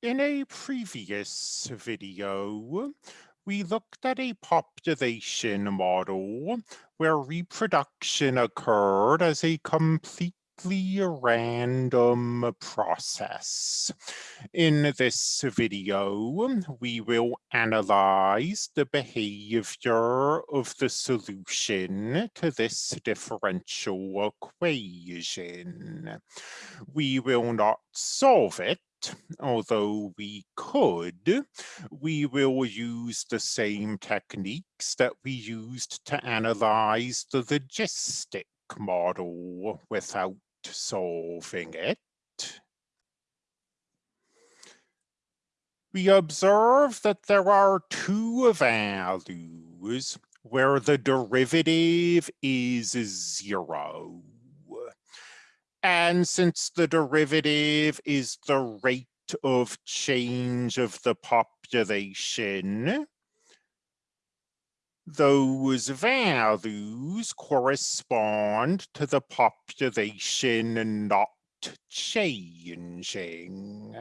In a previous video, we looked at a population model where reproduction occurred as a completely random process. In this video, we will analyze the behavior of the solution to this differential equation. We will not solve it, although we could, we will use the same techniques that we used to analyze the logistic model without solving it. We observe that there are two values where the derivative is zero. And since the derivative is the rate of change of the population, those values correspond to the population not changing.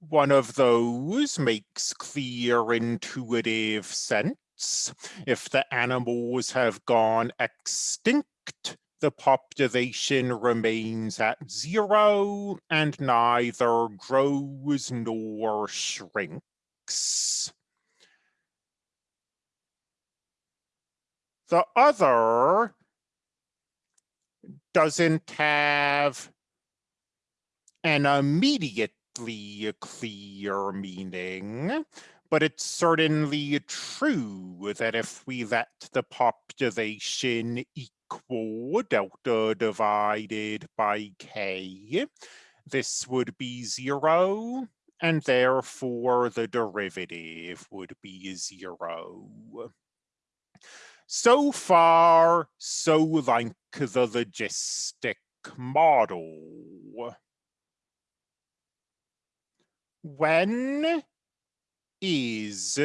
One of those makes clear intuitive sense. If the animals have gone extinct, the population remains at zero and neither grows nor shrinks. The other doesn't have an immediately clear meaning, but it's certainly true that if we let the population equal delta uh, divided by k. This would be zero, and therefore the derivative would be zero. So far, so like the logistic model. When is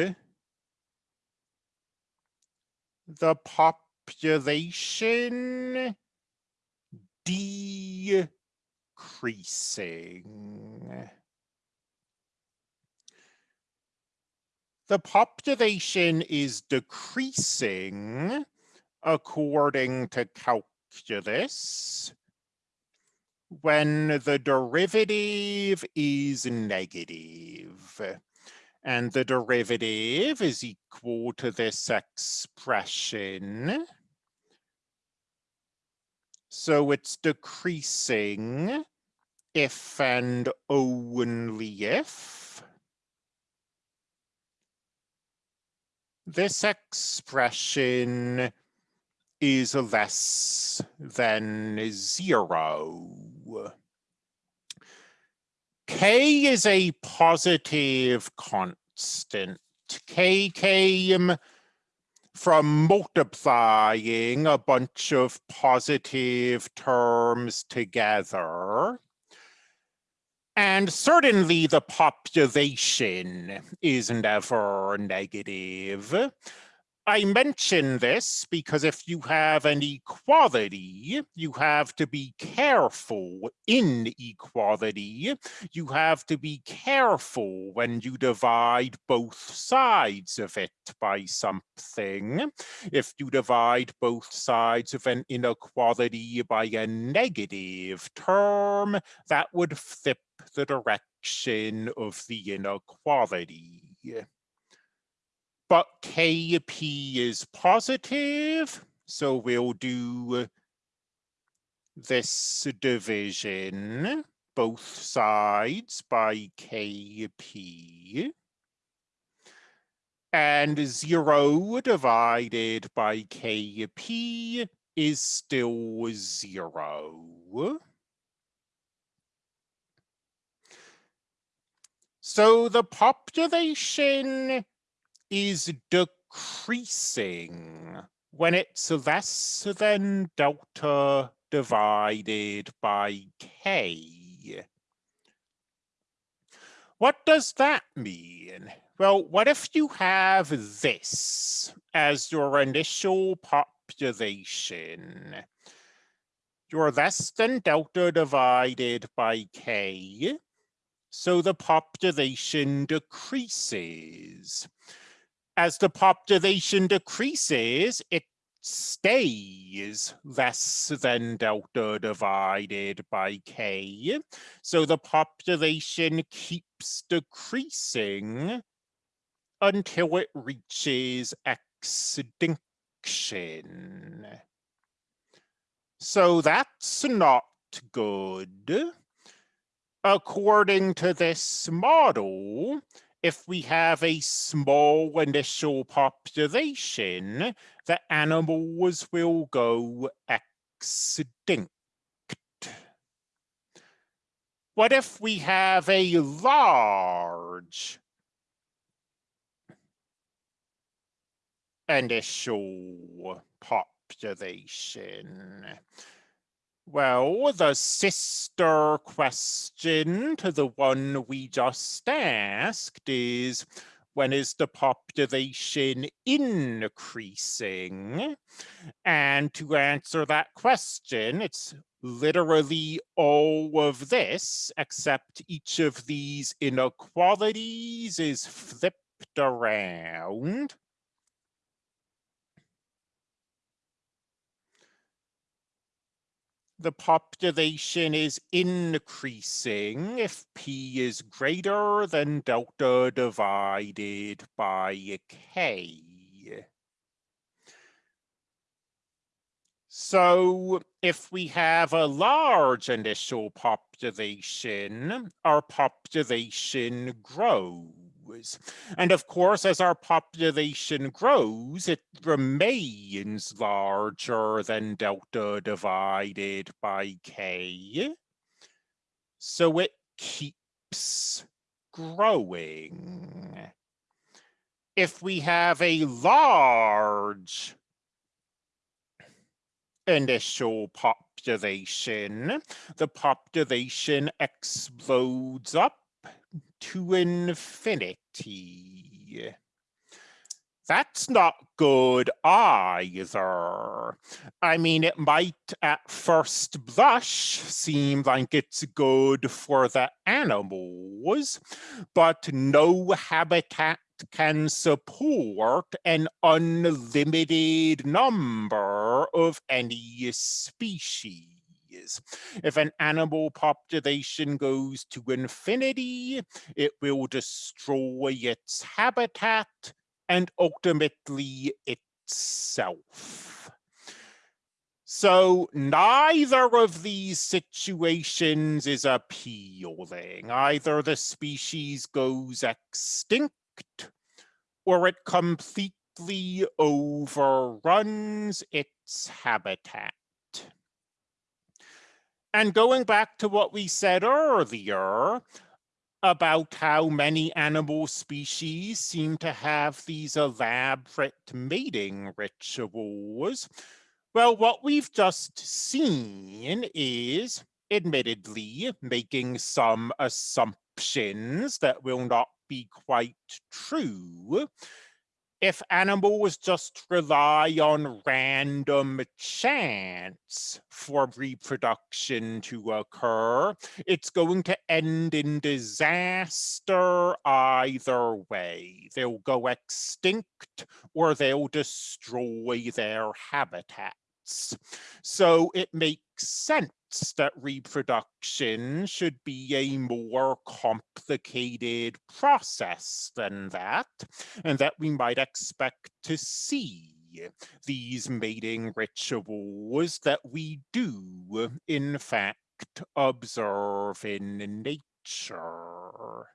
the pop population decreasing. The population is decreasing according to calculus when the derivative is negative and the derivative is equal to this expression. So it's decreasing if and only if this expression is less than zero. K is a positive constant. K came from multiplying a bunch of positive terms together. And certainly the population is never negative. I mention this because if you have an equality, you have to be careful in equality. You have to be careful when you divide both sides of it by something. If you divide both sides of an inequality by a negative term, that would flip the direction of the inequality but KP is positive, so we'll do this division, both sides by KP. And zero divided by KP is still zero. So the population is decreasing when it's less than delta divided by k. What does that mean? Well, what if you have this as your initial population? You're less than delta divided by k, So the population decreases. As the population decreases, it stays less than delta divided by k. So the population keeps decreasing until it reaches extinction. So that's not good. According to this model, if we have a small initial population, the animals will go extinct. What if we have a large initial population? Well, the sister question to the one we just asked is, when is the population increasing? And to answer that question, it's literally all of this, except each of these inequalities is flipped around. The population is increasing if p is greater than delta divided by k. So if we have a large initial population, our population grows And of course, as our population grows, it remains larger than delta divided by k. So it keeps growing. If we have a large initial population, the population explodes up to infinity. That's not good either. I mean, it might at first blush seem like it's good for the animals, but no habitat can support an unlimited number of any species is. If an animal population goes to infinity, it will destroy its habitat and ultimately itself. So neither of these situations is appealing. Either the species goes extinct or it completely overruns its habitat. And going back to what we said earlier about how many animal species seem to have these elaborate mating rituals, well, what we've just seen is, admittedly, making some assumptions that will not be quite true, if animals just rely on random chance for reproduction to occur, it's going to end in disaster either way. They'll go extinct or they'll destroy their habitats. So it makes sense that reproduction should be a more complicated process than that, and that we might expect to see these mating rituals that we do, in fact, observe in nature.